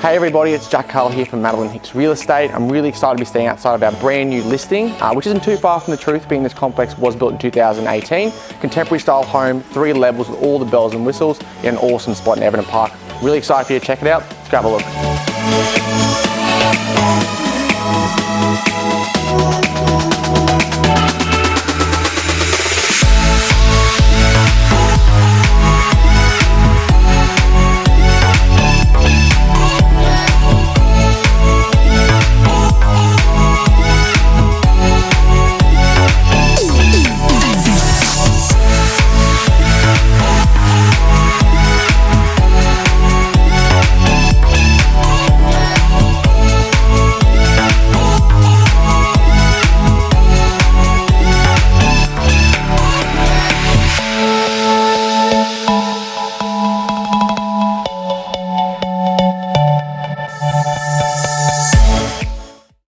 Hey everybody, it's Jack Carl here from Madeline Hicks Real Estate. I'm really excited to be staying outside of our brand new listing, uh, which isn't too far from the truth, being this complex was built in 2018. Contemporary style home, three levels with all the bells and whistles in an awesome spot in Everton Park. Really excited for you to check it out. Let's grab a look.